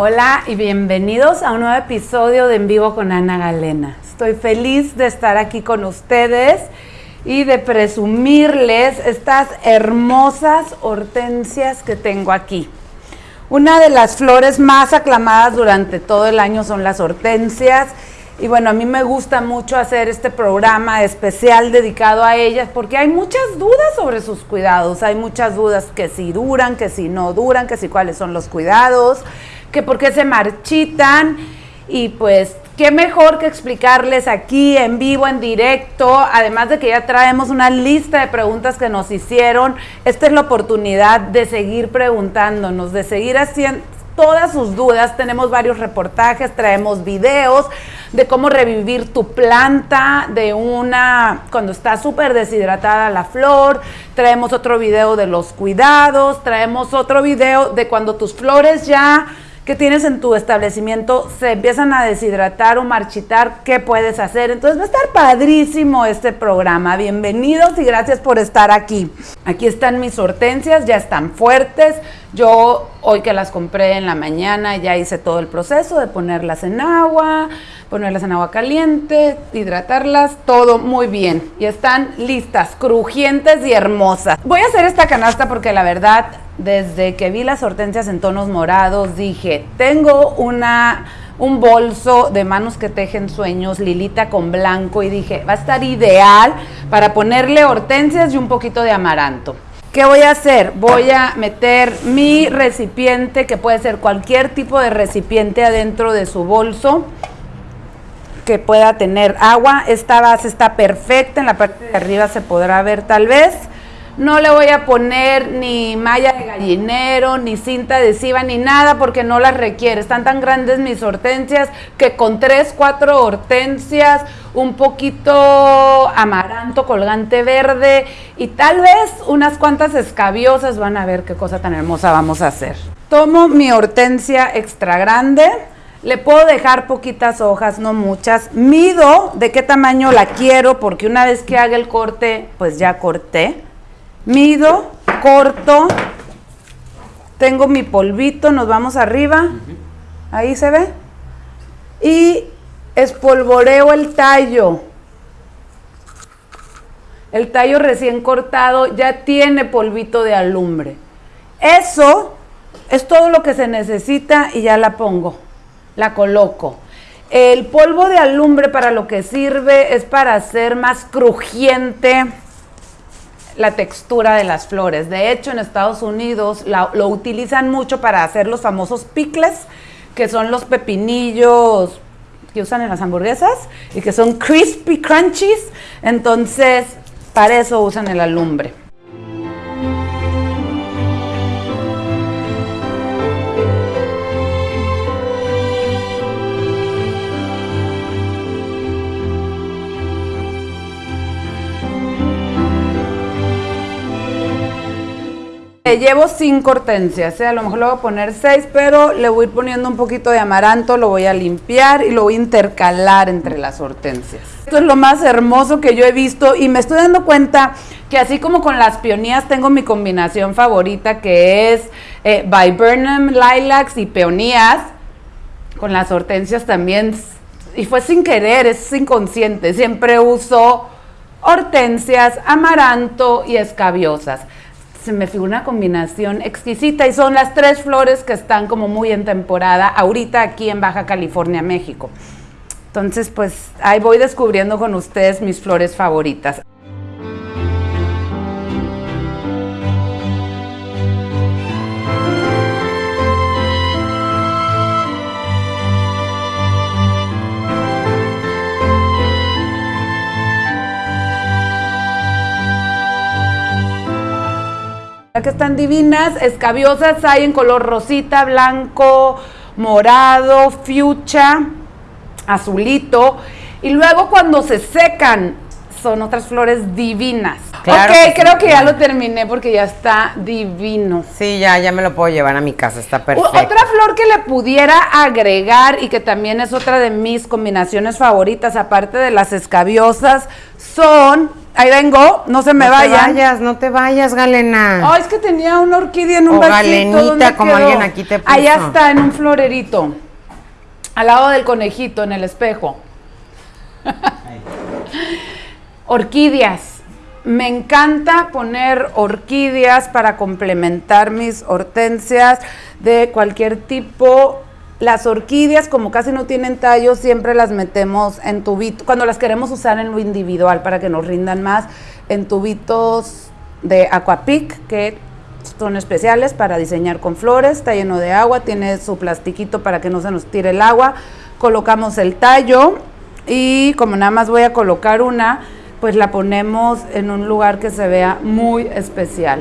Hola y bienvenidos a un nuevo episodio de En Vivo con Ana Galena. Estoy feliz de estar aquí con ustedes y de presumirles estas hermosas hortensias que tengo aquí. Una de las flores más aclamadas durante todo el año son las hortensias. Y bueno, a mí me gusta mucho hacer este programa especial dedicado a ellas porque hay muchas dudas sobre sus cuidados. Hay muchas dudas que si duran, que si no duran, que si cuáles son los cuidados que por qué se marchitan y pues qué mejor que explicarles aquí en vivo, en directo, además de que ya traemos una lista de preguntas que nos hicieron, esta es la oportunidad de seguir preguntándonos, de seguir haciendo todas sus dudas, tenemos varios reportajes, traemos videos de cómo revivir tu planta de una, cuando está súper deshidratada la flor, traemos otro video de los cuidados, traemos otro video de cuando tus flores ya que tienes en tu establecimiento se empiezan a deshidratar o marchitar, ¿qué puedes hacer? Entonces va a estar padrísimo este programa. Bienvenidos y gracias por estar aquí. Aquí están mis hortensias, ya están fuertes. Yo hoy que las compré en la mañana ya hice todo el proceso de ponerlas en agua, ponerlas en agua caliente, hidratarlas, todo muy bien. Y están listas, crujientes y hermosas. Voy a hacer esta canasta porque la verdad, desde que vi las hortensias en tonos morados, dije, tengo una un bolso de manos que tejen sueños, lilita con blanco, y dije, va a estar ideal para ponerle hortensias y un poquito de amaranto. ¿Qué voy a hacer? Voy a meter mi recipiente, que puede ser cualquier tipo de recipiente adentro de su bolso que pueda tener agua. Esta base está perfecta, en la parte de arriba se podrá ver tal vez. No le voy a poner ni malla de gallinero, ni cinta adhesiva, ni nada porque no las requiere. Están tan grandes mis hortensias que con tres, cuatro hortensias, un poquito amaranto, colgante verde y tal vez unas cuantas escabiosas van a ver qué cosa tan hermosa vamos a hacer. Tomo mi hortensia extra grande le puedo dejar poquitas hojas, no muchas. Mido de qué tamaño la quiero, porque una vez que haga el corte, pues ya corté. Mido, corto. Tengo mi polvito, nos vamos arriba. Ahí se ve. Y espolvoreo el tallo. El tallo recién cortado ya tiene polvito de alumbre. Eso es todo lo que se necesita y ya la pongo la coloco. El polvo de alumbre para lo que sirve es para hacer más crujiente la textura de las flores. De hecho, en Estados Unidos lo utilizan mucho para hacer los famosos picles, que son los pepinillos que usan en las hamburguesas y que son crispy crunchies. Entonces, para eso usan el alumbre. Llevo cinco hortensias, ¿eh? a lo mejor le voy a poner seis, pero le voy a ir poniendo un poquito de amaranto, lo voy a limpiar y lo voy a intercalar entre las hortensias. Esto es lo más hermoso que yo he visto y me estoy dando cuenta que así como con las peonías tengo mi combinación favorita que es eh, Viburnum, Lilacs y peonías, con las hortensias también, y fue sin querer, es inconsciente, siempre uso hortensias, amaranto y escabiosas se me figura una combinación exquisita y son las tres flores que están como muy en temporada ahorita aquí en Baja California, México. Entonces, pues ahí voy descubriendo con ustedes mis flores favoritas. Que están divinas, escabiosas hay en color rosita, blanco, morado, fucha, azulito. Y luego cuando se secan, son otras flores divinas. ok, creo que ya lo terminé porque ya está divino. Sí, ya, ya me lo puedo llevar a mi casa, está perfecto. Otra flor que le pudiera agregar y que también es otra de mis combinaciones favoritas, aparte de las escabiosas, son ahí vengo, no se me no vayan. te vayas, no te vayas, Galena. Ay, es que tenía una orquídea en un O vasito. galenita, ¿dónde como quedó? alguien aquí te puso. Allá está, en un florerito. Al lado del conejito, en el espejo. Orquídeas. Me encanta poner orquídeas para complementar mis hortensias de cualquier tipo. Las orquídeas, como casi no tienen tallo, siempre las metemos en tubitos, cuando las queremos usar en lo individual para que nos rindan más, en tubitos de Aquapic, que son especiales para diseñar con flores, está lleno de agua, tiene su plastiquito para que no se nos tire el agua. Colocamos el tallo y como nada más voy a colocar una, pues la ponemos en un lugar que se vea muy especial.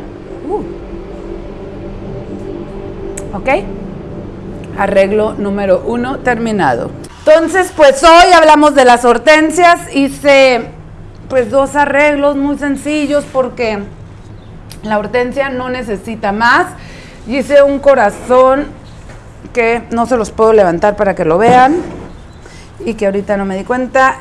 Uh. ¿Ok? Arreglo número uno terminado. Entonces, pues hoy hablamos de las hortensias. Hice pues dos arreglos muy sencillos porque la hortensia no necesita más. Hice un corazón que no se los puedo levantar para que lo vean y que ahorita no me di cuenta.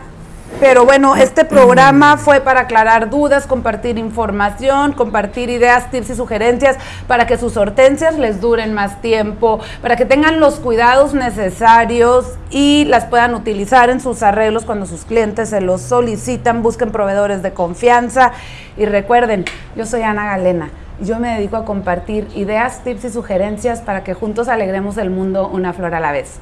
Pero bueno, este programa fue para aclarar dudas, compartir información, compartir ideas, tips y sugerencias para que sus hortensias les duren más tiempo, para que tengan los cuidados necesarios y las puedan utilizar en sus arreglos cuando sus clientes se los solicitan. Busquen proveedores de confianza y recuerden, yo soy Ana Galena. y Yo me dedico a compartir ideas, tips y sugerencias para que juntos alegremos el mundo una flor a la vez.